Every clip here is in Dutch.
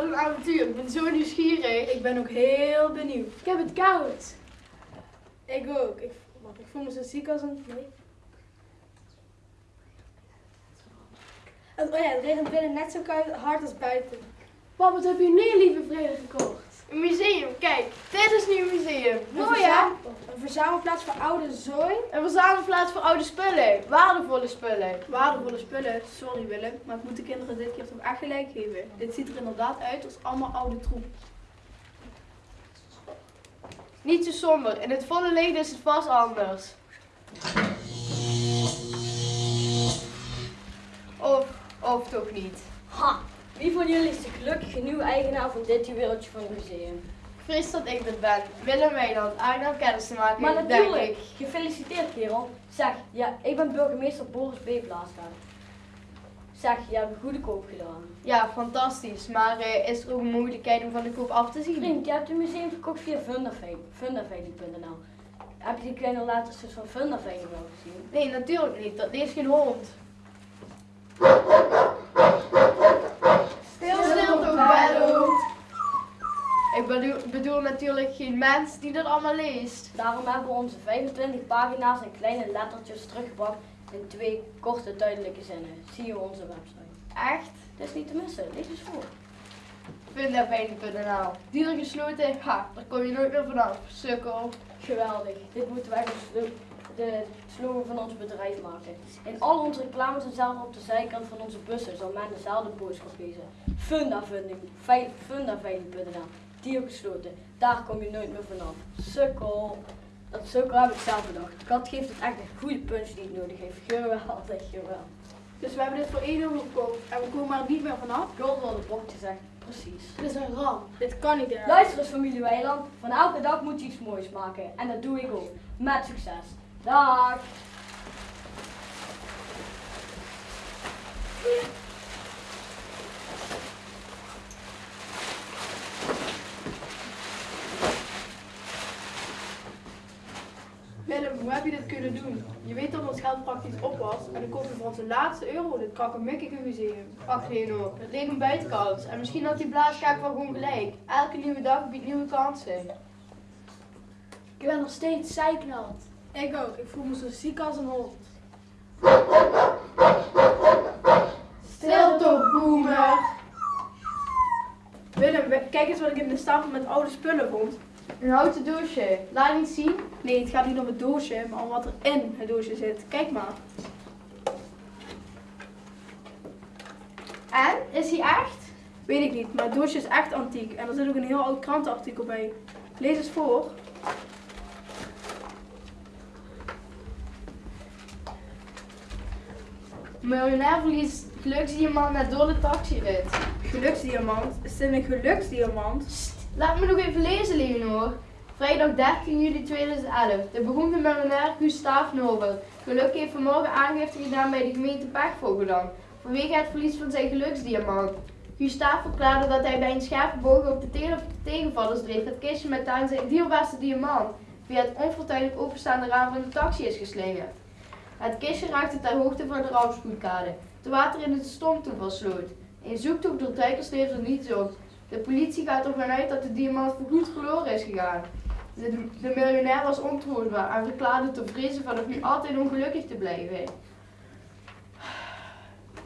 wat een avontuur. Ik ben zo nieuwsgierig. Ik ben ook heel benieuwd. Ik heb het koud. Ik ook. Ik, ik voel me zo ziek als een... Nee. Oh ja, het regent binnen net zo hard als buiten. Pap, wat heb je nu, lieve vrede, gekocht? Een museum, kijk. Dit is nu een museum. Een Mooi hè? Een verzamelplaats voor oude zooi. Een verzamelplaats voor oude spullen. Waardevolle spullen. Waardevolle spullen, sorry Willem, maar ik moet de kinderen dit keer toch echt gelijk geven. Dit ziet er inderdaad uit als allemaal oude troep. Niet zo somber. In het volle licht is het vast anders. Of, of toch niet. Ha! Wie van jullie is de gelukkige nieuwe eigenaar van dit juweeltje van het museum? Ik vrees dat ik dat ben. Willem Weiland, aangenaam kennis te maken, Maar natuurlijk! ik. Gefeliciteerd kerel! Zeg, ja, ik ben burgemeester Boris B. Blaasgaard. Zeg, je hebt een goede koop gedaan. Ja, fantastisch. Maar eh, is er ook een mogelijkheid om van de koop af te zien? Vriend, je hebt het museum gekocht via Fundaveiling- fundaveiling.nl. Heb je die kleine letters van Fundaveiling wel gezien? Nee, natuurlijk niet. Dat leest geen hond. Stil, stil toch, Bello. Ik bedoel, bedoel natuurlijk geen mens die dat allemaal leest. Daarom hebben we onze 25 pagina's en kleine lettertjes teruggebracht in twee korte duidelijke zinnen. Zie je onze website. Echt? Het is niet te missen, lees eens voor. Vindafeiling.nl Deur gesloten, ha, daar kom je nooit meer vanaf. Sukkel. Geweldig. Dit moeten wij de, slo- de slogan van ons bedrijf maken. In al onze reclames en zelfs op de zijkant van onze bussen zal men dezelfde boodschap lezen. Fundaveiling, veil- fundaveiling.nl. Dier gesloten. Daar kom je nooit meer vanaf. Sukkel. Dat sukkel heb ik zelf bedacht. Kat geeft het echt een goede punch die het nodig heeft. Geweldig, geweldig. Dus we hebben dit voor 1 euro gekocht en we komen er niet meer vanaf. Gold wat het bordje zegt. Precies. Dit is een ramp. Dit kan niet erg. Luister eens familie Weiland. Van elke dag moet je iets moois maken. En dat doe ik ook. Met succes. Dag. Willem, doen? Je weet dat ons geld praktisch op was en dan kocht je voor onze laatste euro dit krakkemikkige museum. Ach Reno, het leek een buitenkans. En misschien had die blaaskaak wel gewoon gelijk. Elke nieuwe dag biedt nieuwe kansen. Ik ben nog steeds zeiknat. Ik ook, ik voel me zo ziek als een hond. Stil toch, boomer. Willem, we- kijk eens wat ik in de stapel met oude spullen vond. Een houten doosje. Laat niet zien. Nee, het gaat niet om het doosje, maar om wat er in het doosje zit. Kijk maar. En? Is hij echt? Weet ik niet, maar het doosje is echt antiek. En er zit ook een heel oud krantenartikel bij. Lees eens voor. Miljonair verliest geluksdiamant net door de taxirit. Geluksdiamant. Is dit een geluksdiamant? Laat me nog even lezen, Leonor. Vrijdag 13 juli 2011. De beroemde miljonair Gustav Nobel. Geluk heeft vanmorgen aangifte gedaan bij de gemeente Pechvogeland. Vanwege het verlies van zijn geluksdiamant. Gustav verklaarde dat hij bij een scherpe boog op de tegen- tegenvallersdreef het kistje met daarin zijn dierbaarste diamant via het onfortuinlijk openstaande raam van de taxi is geslingerd. Het kistje raakte ter hoogte van de rampspoedkade, te water in het stormtoevalsloot. Een zoektocht door duikers er niets op. De politie gaat ervan uit dat de diamant voorgoed verloren is gegaan. De, de miljonair was ontroostbaar en verklaarde te vrezen vanaf nu altijd ongelukkig te blijven.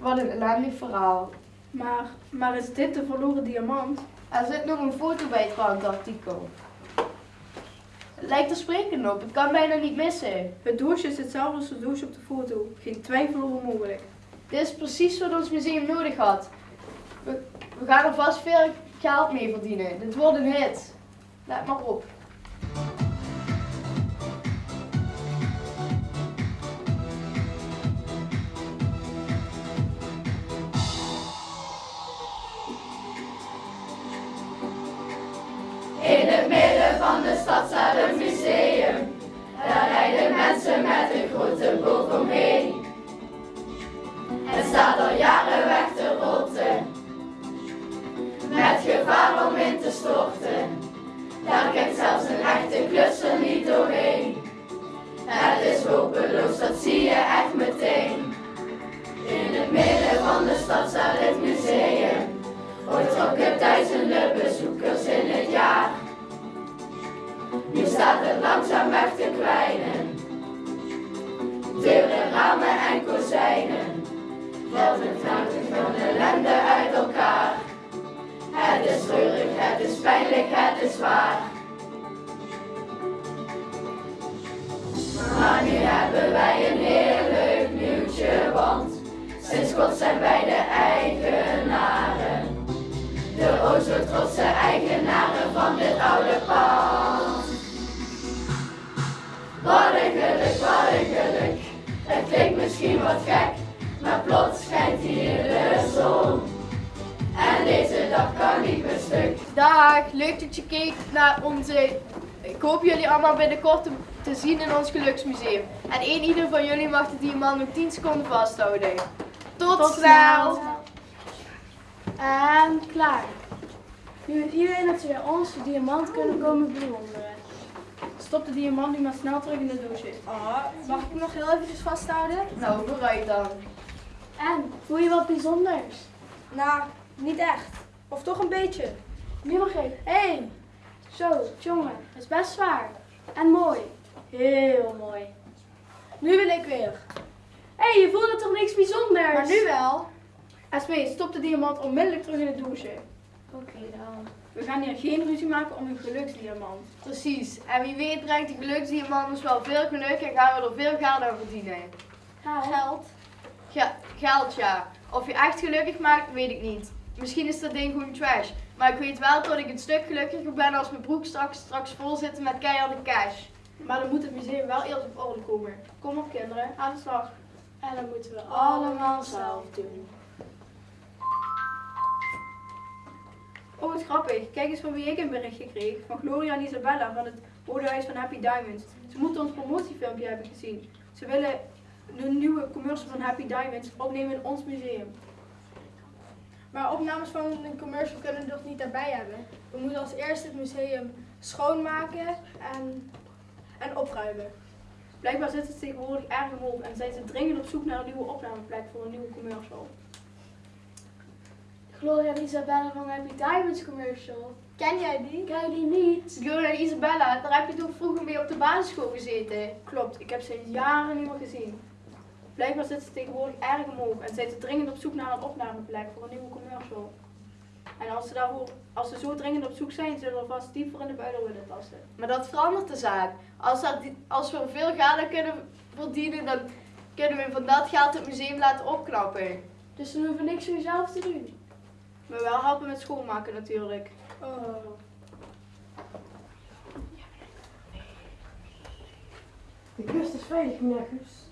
Wat een ellendig verhaal. Maar, maar is dit de verloren diamant? Er zit nog een foto bij het krantartikel. Het lijkt er sprekend op, het kan bijna niet missen. Het doosje is hetzelfde als het doosje op de foto. Geen twijfel over mogelijk. Dit is precies wat ons museum nodig had. We, we gaan er vast veel geld mee verdienen. Dit wordt een hit. Let maar op. In het midden van de stad staat een museum. Daar rijden mensen met een grote boog omheen. Het staat al jaren weg te rotten. Met gevaar om in te storten. Daar kijkt zelfs een echte jullie allemaal binnenkort te, te zien in ons geluksmuseum. En één ieder van jullie mag de diamant nog 10 seconden vasthouden. Tot, snel! En klaar. Nu weet iedereen dat ze bij ons de diamant kunnen komen bewonderen. Stop de diamant nu maar snel terug in de doosje. Ah, mag ik hem nog heel eventjes vasthouden? Nou, vooruit dan. En, voel je wat bijzonders? Nou, niet echt. Of toch een beetje. Nu mag ik. Hé, hey, Zo, jongen, dat is best zwaar. En mooi. Heel mooi. nu wil ik weer. Hé, hey, je voelde toch niks bijzonders? Maar nu wel. Esme, stop de diamant onmiddellijk terug in de douche. Oké dan. We gaan hier geen ruzie maken om een geluksdiamant. Precies. En wie weet brengt de geluksdiamant ons wel veel geluk en gaan we er veel geld aan verdienen. Geld. Ge- geld ja. Of je echt gelukkig maakt, weet ik niet. Misschien is dat ding gewoon trash. Maar ik weet wel dat ik een stuk gelukkiger ben als mijn broek straks, straks vol zit met keiharde cash. Maar dan moet het museum wel eerst op orde komen. Kom op kinderen, aan de slag. En dat moeten we allemaal zelf doen. Oh, wat grappig. Kijk eens van wie ik een berichtje kreeg. Van Gloria en Isabella van het Rode Huis van Happy Diamonds. Ze moeten ons promotiefilmpje hebben gezien. Ze willen de nieuwe commercial van Happy Diamonds opnemen in ons museum. Maar opnames van een commercial kunnen we nog niet daarbij hebben. We moeten als eerste het museum schoonmaken en, en opruimen. Blijkbaar zit het tegenwoordig erg omhoog en zijn ze dringend op zoek naar een nieuwe opnameplek voor een nieuwe commercial. Gloria en Isabella van Happy Diamonds commercial. Ken jij die? Ken je die niet? Gloria en Isabella, daar heb je toch vroeger mee op de basisschool gezeten? Klopt, ik heb ze jaren niet meer gezien. Blijkbaar zit ze tegenwoordig erg omhoog en zijn ze dringend op zoek naar een opnameplek voor een nieuwe commercial. En als ze, daarvoor, als ze zo dringend op zoek zijn, zullen we vast dieper in de buidel willen tasten. Maar dat verandert de zaak. Als, dat, als we veel geld aan kunnen verdienen, dan kunnen we van dat geld het museum laten opknappen. Dus we hoeven niks voor jezelf te doen. Maar wel helpen met schoonmaken natuurlijk. Oh. De kust is veilig, meneer Guus.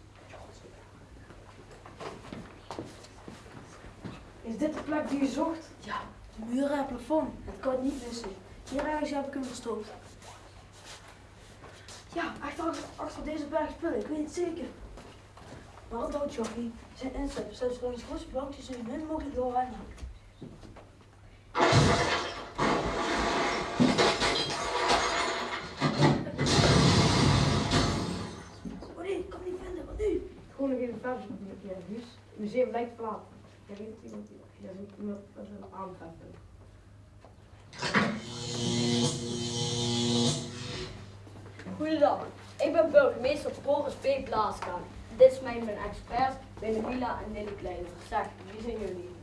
Is dit de plek die je zocht? Ja, de muren en het plafond. Het kan niet missen. Hier ergens heb ik hem verstopt. Ja, achter, achter deze berg spullen, ik weet het zeker. Maar het houdt Jochie. Zijn inzet zelfs langs grote bankjes zo min mogelijk doorrennen. Oh nee, ik kan niet vinden, wat nu? Gewoon nog even verder, meneer Guus. Het museum lijkt verlaten. Goedendag, ik ben burgemeester Boris B. Blaaska. Dit is mijn, mijn expert, Mila en Lily Kleiner. Zeg, wie zijn jullie?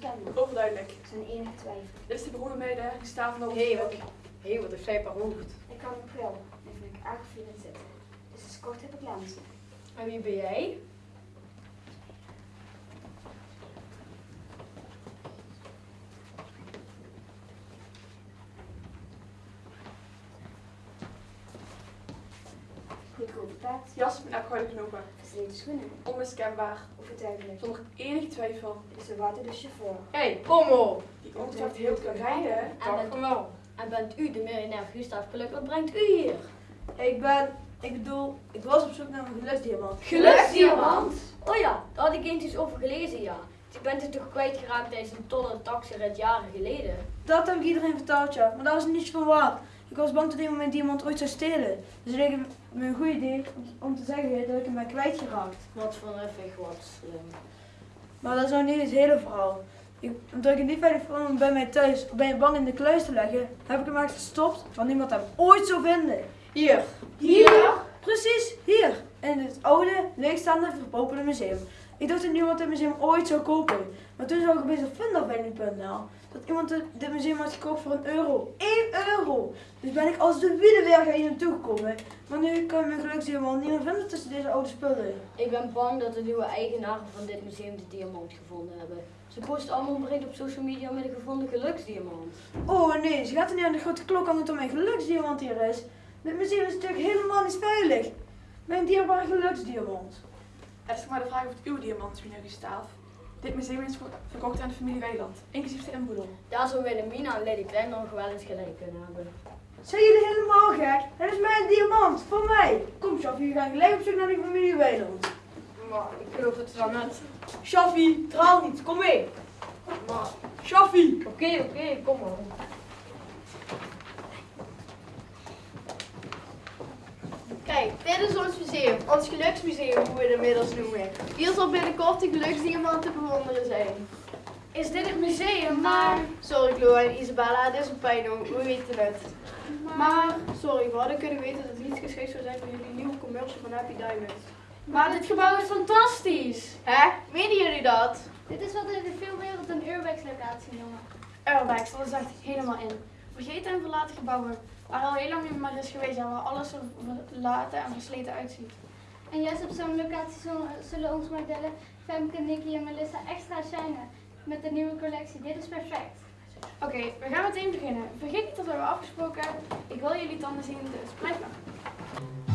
En het is onbestemd. Overduidelijk. Er zijn enige twijfel. Dit is de beroemde meiden, die staan van de Hé, wat, hey, wat een fijper hoofd. Ik kan een pril. Die vind ik zitten. Dus het is kort heb ik lenzen. En wie ben jij? Pet. Jas met afgehouden knopen. Versleten schoenen. Onmiskenbaar. Overtuigelijk. Zonder enige twijfel. Is de water de chauffeur. Hé, hey, kom op! Die ongetwijfeld heel kan rijden. En bent, gewoon. en bent u de miljonair Gustav Geluk? Wat brengt u hier? Ik ben, ik bedoel, ik was op zoek naar een geluksdiamant. Geluksdiamant? Oh ja, daar had ik eens iets over gelezen, ja. Je bent het toch kwijtgeraakt tijdens een tolle taxirit jaren geleden? Dat heb ik iedereen verteld, ja, maar dat was niets van waar. Ik Ik was bang dat iemand mijn diamant ooit zou stelen. Dus het leek me een goed idee om- te zeggen dat ik hem ben kwijtgeraakt. Wat van even wat slim. Maar dat is nou niet het hele verhaal. Ik, omdat ik het niet veilig vond om bij mij thuis of ben je bang in de kluis te leggen, heb ik hem echt gestopt, want niemand hem ooit zou vinden. Hier. Hier? Precies, hier. In het oude, leegstaande, verpopelde museum. Ik dacht dat niemand dit museum ooit zou kopen. Maar toen zag ik opeens op fundafveiling.nl dat iemand dit- museum had gekocht voor een euro. 1 euro! Dus ben ik als de wielenwerker hier naartoe gekomen. Maar nu kan ik mijn geluksdiamant niet meer vinden tussen deze oude spullen. Ik ben bang dat de nieuwe eigenaren van dit museum de diamant gevonden hebben. Ze posten allemaal een bericht op social media met een gevonden geluksdiamant. Oh nee, ze gaat er niet aan de grote klok aan dat mijn geluksdiamant hier is. Dit museum is natuurlijk helemaal niet veilig. Mijn dierbare geluksdiamant. Het is nog maar de vraag of het uw diamant is, meneer Gustaaf. Dit museum is ver- verkocht aan de familie Weiland, inclusief de inboedel. Daar zou Wilhelmina en Lady Klein nog wel eens gelijk kunnen hebben. Zijn jullie helemaal gek? Het is mijn diamant, voor mij. Kom Shafi, we gaan gelijk op zoek naar die familie Weiland. Maar ik geloof het wel net. Shafi, traal niet, kom mee. Shafi. Oké, oké, kom maar. Dit is ons museum. Ons geluksmuseum, hoe we het inmiddels noemen. Hier zal binnenkort de geluksdiamant te bewonderen zijn. Is dit het museum? Maar, Sorry Chloe en Isabella, dit is een pijn we weten het. Maar, sorry, we hadden kunnen weten dat het niet geschikt zou zijn voor jullie nieuwe commercial van Happy Diamond. maar dit gebouw is fantastisch. Hè? Menen jullie dat? Dit is wat in de filmwereld een urbex locatie noemen. Urbex, dat is echt helemaal in. Vergeten en verlaten gebouwen waar al heel lang niet meer is geweest en waar alles er verlaten en versleten uitziet. En juist op zo'n locatie zullen, onze modellen Femke, Nicky en Melissa extra shinen met de nieuwe collectie. Dit is perfect. Oké, we gaan meteen beginnen. Vergeet niet dat we hebben afgesproken. Ik wil jullie tanden zien, dus blijf maar.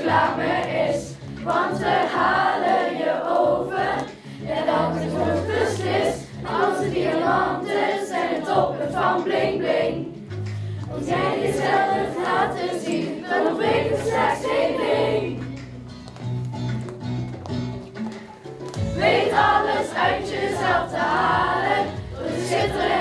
Reclame is, want we halen je over. En dat het goed beslist, onze diamanten zijn het toppen van bling bling. Als jij jezelf laten zien, dan ontbreekt er slechts één ding. Weet alles uit jezelf te halen, door te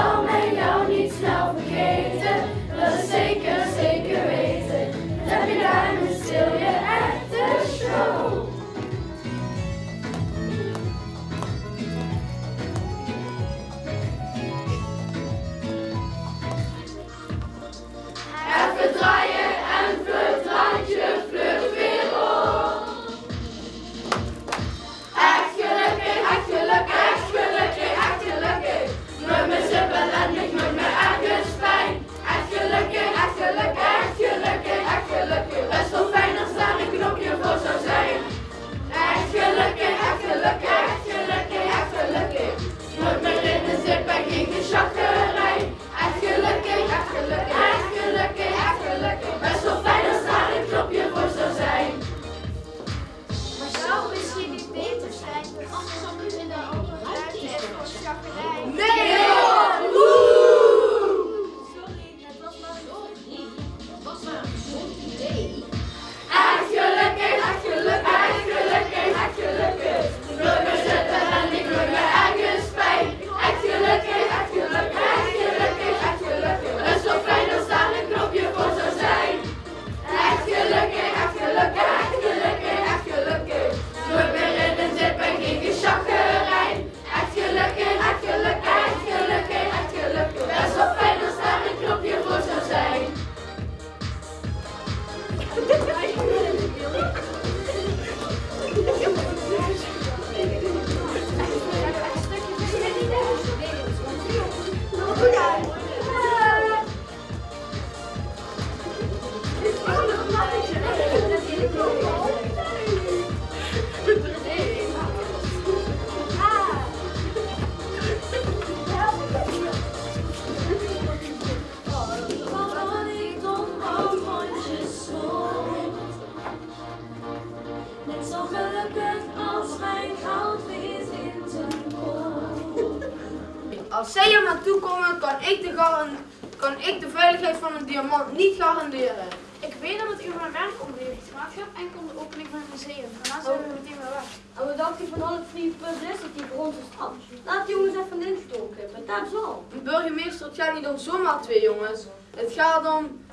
Dan zal kan ik, de kan ik de veiligheid van een diamant niet garanderen. Ik weet dat het uw mijn werk omleeft, maar het gaat enkel om de opening van het museum. Daarna zijn we meteen weer weg. En wat dacht u van al het free publicity voor onze stad? Laat die jongens even instoken, maar dat is al. Burgemeester, het gaat niet om zomaar twee jongens. Het gaat om...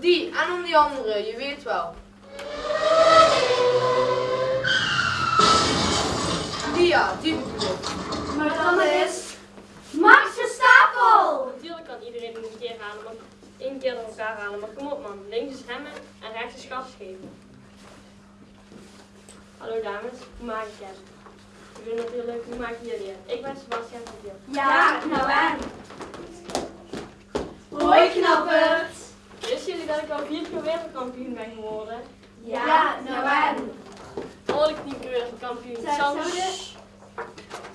Die en om die andere, je weet wel. Die ja, die bedoel ik. Maar dan is... Max Verstappen! Natuurlijk kan iedereen het een keer halen, maar één keer door elkaar halen. Maar kom op man, links is remmen en rechts is gas geven. Hallo dames, hoe maak ik het? Ik ben natuurlijk, hoe maak je jullie het? Ik ben Sebastian van Diel. Ja, nou en? Hoi knappert. Wisten jullie dat ik al vier keer wereldkampioen ben geworden? Ja, nou en. Al ik niet wereldkampioen. Het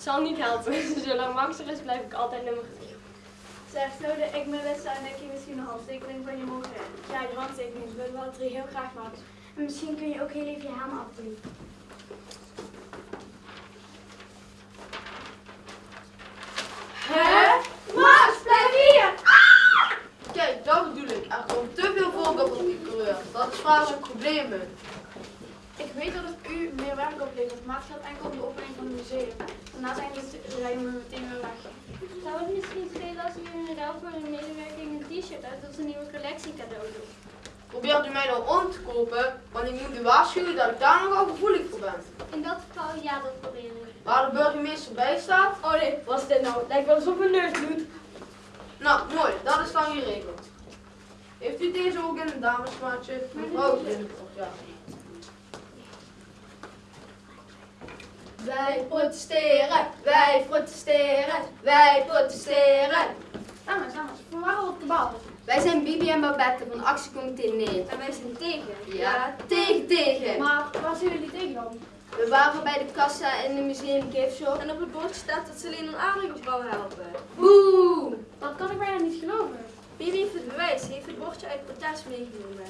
zal, het zal niet helpen. Zolang Max er is, blijf ik altijd nummer 3. Zeg, zouden ik, Melissa en Nicky misschien een handtekening van je mogen hebben? Ja, die handtekening. We willen wel drie heel graag, Max. En misschien kun je ook heel even je helm afdoen. Hè? Max, blijf hier. Kijk, dat bedoel ik. Er komt te veel volk op de coureur. Dat is vaak een probleem. Ik weet dat het u meer werk oplevert, maar het gaat enkel om de opening van het museum. Daarna zijn we rijden we meteen weer weg. Zou het misschien schelen als u in ruil voor uw medewerking een t-shirt uit onze nieuwe collectie cadeau doet? Probeert u mij nou om te kopen, want ik moet u waarschuwen dat ik daar nogal gevoelig voor ben. In dat geval ja, dat probeer ik. Waar de burgemeester bij staat, Oh nee, wat is dit nou? Lijkt wel alsof mijn neus doet. nou mooi, dat is dan geregeld. Heeft u deze ook in een damesmaatje? Mevrouw ja. Wij protesteren, wij protesteren, wij protesteren. Dames, we waren op de bal. Wij zijn Bibi en Babette van actiecomité Nee. En wij zijn tegen. Ja, tegen, tegen. Maar waar zijn jullie tegen dan? We waren bij de kassa in de museum gift shop en op het bord staat dat ze alleen een vrouw helpen. Boe! Dat kan ik bijna niet geloven. Bibi heeft het bewijs, ze heeft het bordje uit protest meegenomen.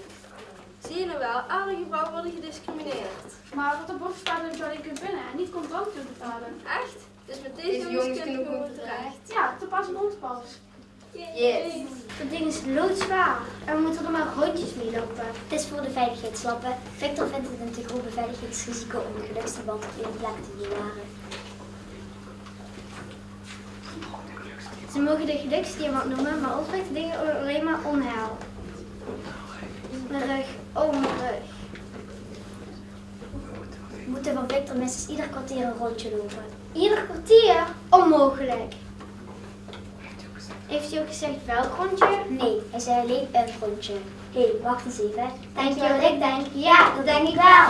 Zie je nou wel, aardige vrouwen worden gediscrimineerd. Maar wat op bord staat dat kunt winnen en niet contant kunt betalen. Echt? Dus met deze, jongens kunnen we goed terecht. Ja, te pas op ons pas. Yes. Dat ding is loodzwaar. En we moeten er maar rondjes mee lopen. Het is voor de veiligheidslappen. Victor vindt het een te groot beveiligingsrisico om de geluksverband op één plek te bewaren. Ze mogen de geluksdiamant noemen, maar ons brengt de dingen alleen maar onheil. Mijn rug, oh mijn rug. We moeten van Victor minstens ieder kwartier een rondje lopen. Ieder kwartier? Onmogelijk. Heeft hij ook gezegd welk rondje? Nee, hij zei alleen een rondje. Hé, hey, wacht eens even. Denk je wat ik denk? Ja, dat denk ik wel.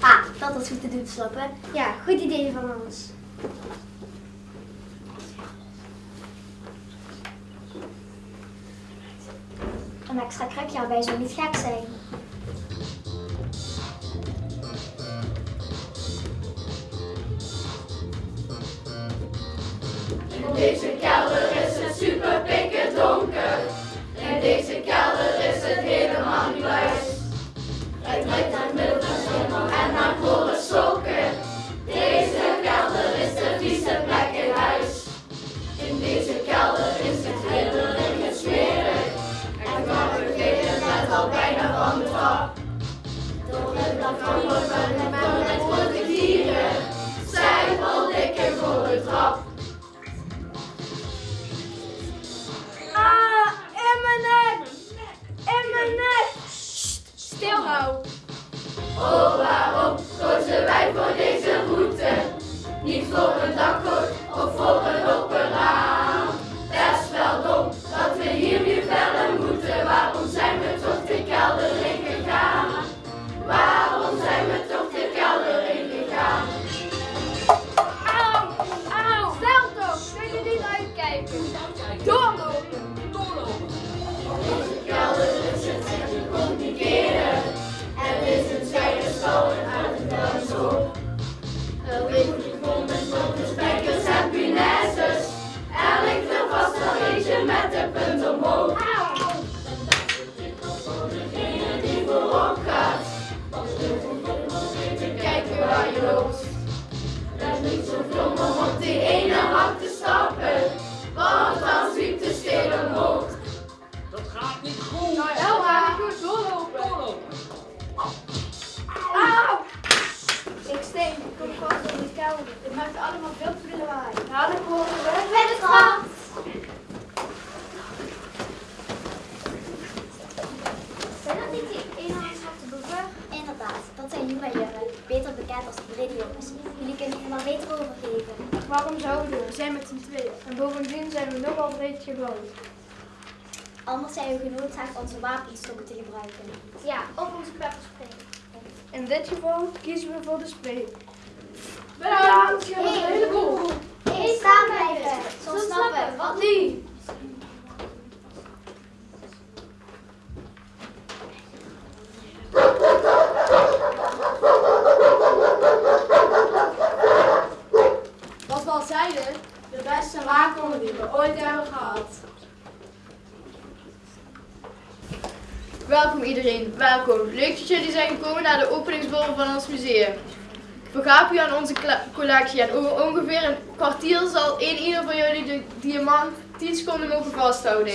Ah, dat was goed te doen, slappen. Ja, goed idee van ons. Een extra krukje erbij zou niet gek zijn. Deze kelder is het ridderlijk en smerig. En vergeten net al bijna van de trap. Door het plafond wordt met met grote dieren. Zij valt dikke voor de trap. Ah, in mijn nek! In mijn nek! Stil nou. Oh, waarom kozen wij voor deze route? Niet voor een dakgoot Jongen hond die ene hart te stappen, want dan zwiep de stil. Dat gaat niet goed. Nou, Elma, doorlopen. Doorlopen. Auw! Ik steek, ik kom vast in die kelder. Het maakt allemaal veel te lawaai. Nou, dan komen we bij de. Bekend als de Briljongens. Jullie kunnen er maar beter over geven. Waarom zouden we? We zijn met z'n tweeën. En bovendien zijn we nogal breed gebouwd. Anders zijn we genoodzaakt onze wapenstokken te gebruiken. Ja, of onze pepperspray. In dit geval kiezen we voor de spray. Bedankt. Je hebt een heleboel. Eens staan blijven, zo snappen wat nu? Wat we al zeiden, de beste waakhonder die we ooit hebben gehad. Welkom iedereen, welkom. Leuk dat jullie zijn gekomen naar de openingsborrel van ons museum. Vergaap u aan onze collectie en over ongeveer een kwartier zal één ieder van jullie de diamant 10 seconden mogen vasthouden.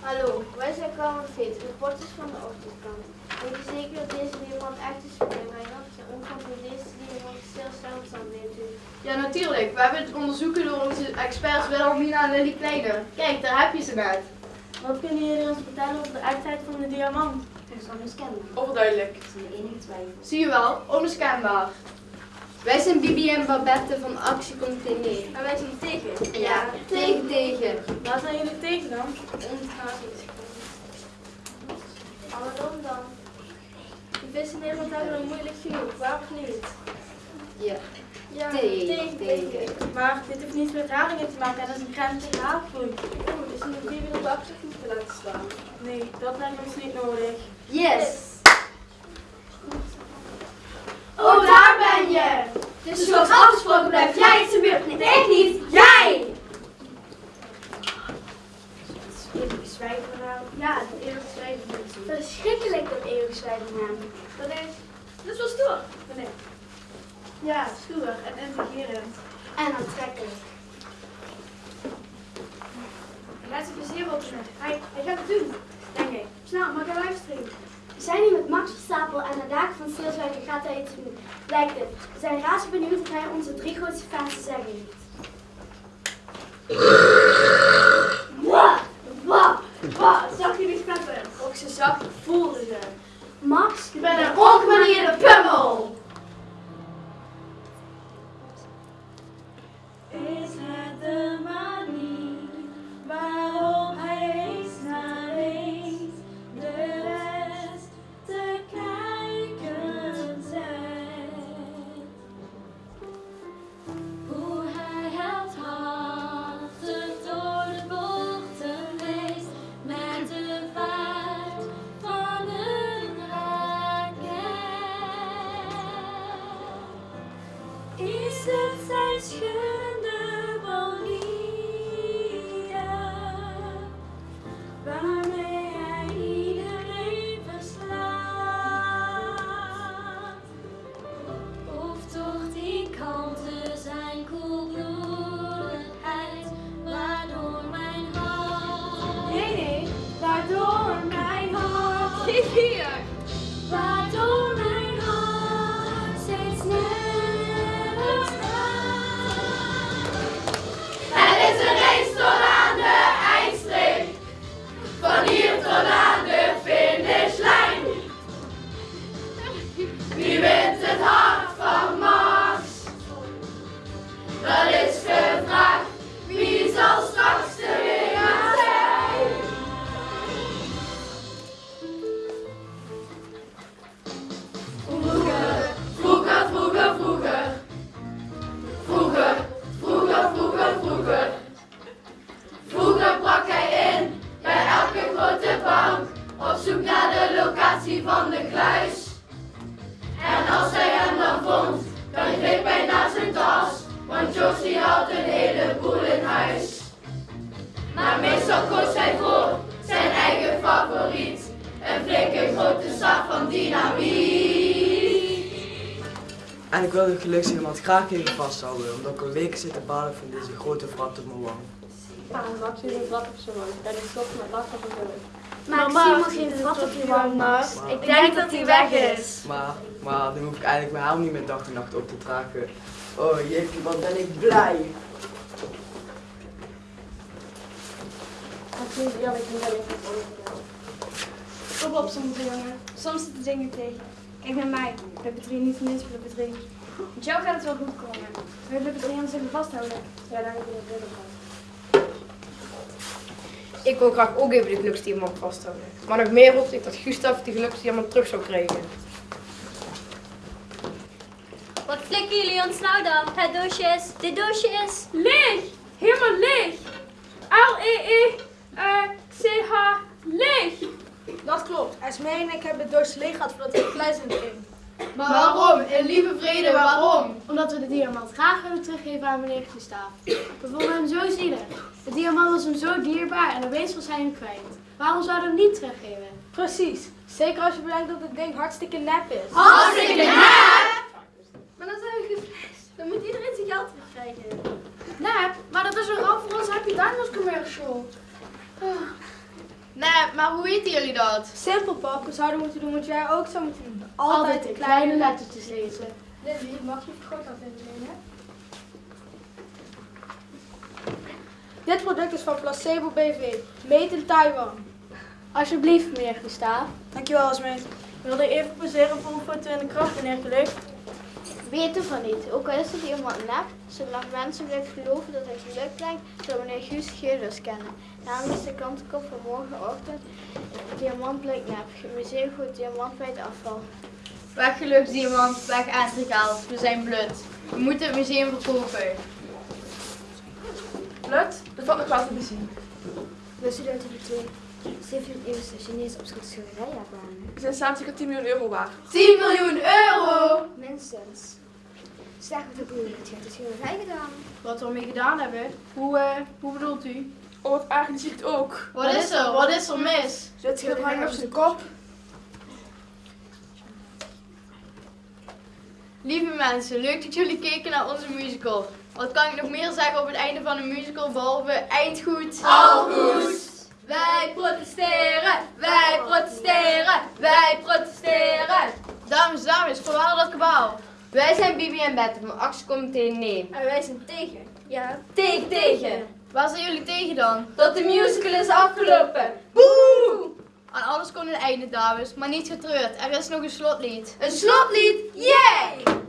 Hallo, wij zijn Carmen Veet, reporters van de ochtendkrant. Weet je zeker dat deze diamant echt is, meneer Wijnand? De omvang van deze diamant heel zeldzaam, weet u. Ja, natuurlijk. We hebben het onderzoeken door onze experts Wilhelmina en Lily Kleine. Kijk, daar heb je ze net. Wat kunnen jullie ons vertellen over de echtheid van de diamant? Dat is onmiskenbaar, Overduidelijk. zonder enige twijfel. Zie je wel, onmiskenbaar. Wij zijn Bibi en Babette van Actiecomité Nee. En wij zijn tegen. Ja, tegen tegen. Waar zijn jullie tegen dan? Waarom dan? De vissen in Nederland hebben het moeilijk genoeg, waar of niet? Ja. Ja, Tegen, tegen. Maar dit heeft niets met haringen te maken en dat is een grens tegen. Oeh, dus een Bibi op de achtergrond te laten staan. Nee, dat lijkt ons niet nodig. Yes. Oh, daar ben je! Dus zoals afgesproken blijf jij in de buurt. Nee, ik niet. Jij! Eeuwig zwijgen nou. Ja, dat eeuwig zwijgen mensen. Verschrikkelijk dat eeuwig zwijgen man. Dat is, dat is wel stoer. Nee. Ja, stoer en intrigerend. En aantrekkelijk. Gaat zijn plezier opzetten. Hij, hij gaat het doen, denk ik. Snel, maak een livestream. We zijn hier met Max Verstapel en de dagen van Stilzwijgen gaat hij iets doen. Lijkt het. We zijn razend benieuwd wat hij onze drie grootste fans te zeggen heeft. Wat? Wat? Wat? Zag je die? Ook ze zag, ik Que dia! Maar meestal koos hij voor zijn eigen favoriet, een flinke grote zak van dynamiet. En ik wil de geluksdiamant graag even vasthouden, omdat ik al weken zit te balen van deze grote wrat op mijn wang. Ah, Max is een vrat op zijn wang. En die stopt met lachen op zijn Maar Mama, Simon geen vat op je wang, Max. Maar- Ik denk dat hij weg is. Maar, maar dan hoef ik eigenlijk mijn helm niet meer dag en nacht op te dragen. Oh jee, wat ben ik blij. Ja, ik ben wel even voor Kom op soms, jongen. Soms zitten dingen tegen. Kijk naar mij. Flipper 3, niet voor Flipper 3. Met jou gaat het wel goed komen. Wil je Flipper 3 anders even vasthouden? Ja, daar heb ik het gaan. Ik wil graag ook even de geluksdiamant vasthouden. Maar nog meer hoopte ik dat Gustav die geluksdiamant terug zou krijgen. Wat flikken jullie ons nou dan? Het doosje is, dit doosje is... Leeg! Helemaal leeg! L-E-E-C-H, leeg! Dat klopt. Esmee en ik hebben het doosje leeg gehad voordat er kluis in ging. Maar waarom? In lieve vrede, waarom? Omdat we de diamant graag willen teruggeven aan meneer Gustav. We vonden hem zo zielig. De diamant was hem zo dierbaar en opeens was hij hem kwijt. Waarom zouden we hem niet teruggeven? Precies. Zeker als je bedenkt dat het ding hartstikke nep is. Hartstikke Maar dan zijn we geflasht. Dan moet iedereen zijn geld terugkrijgen. Nee, maar dat is een ramp voor ons Happy Diamonds commercial. Nee, maar hoe weten jullie dat? Simpel pap, we zouden moeten doen wat jij ook zou moeten doen. Altijd de kleine lettertjes lezen. Lily, mag je het groot laten nemen? Dit product is van Placebo BV, made in Taiwan. Alsjeblieft, meneer Gustav. Dankjewel, Esmee. Wilde je even poseren voor een foto in de kracht, meneer Geluk? Weet ervan niet. Ook al is het iemand nep, zolang mensen blijven geloven dat hij geluk brengt, zal meneer Guus Geurders kennen. Namelijk is de kantenkop van morgenochtend. De diamant blijkt nep. Het museum gooit diamant bij het afval. Weg geluksdiamant, weg aangehaald. We zijn blut. We moeten het museum verkopen. Blut, dat valt nog wel te bezien. We studenten die twee 17e eeuwse Chinese kwamen. Ze zijn samen circa 10 miljoen euro waard. 10 miljoen euro! Minstens. Zeg wat de boer heeft de schilderij gedaan. Wat we ermee gedaan hebben? Hoe, eh, hoe bedoelt u? Oh, wat eigenlijk zie ik het ook. Wat is er? Wat is er mis? Zet schilderij op zijn kop. Lieve mensen, leuk dat jullie keken naar onze musical. Wat kan ik nog meer zeggen op het einde van een musical behalve eindgoed? Al goed. Wij protesteren, wij protesteren, wij protesteren. Dames, dames, voorwaar dat kabaal. Wij zijn Bibi en Bette van actiecomité Nee. En wij zijn tegen. Ja. Tegen, tegen. Waar zijn jullie tegen dan? Dat de musical is afgelopen. Boe! Aan alles kon een einde, dames, maar niet getreurd. Er is nog een slotlied. Een slotlied, yay!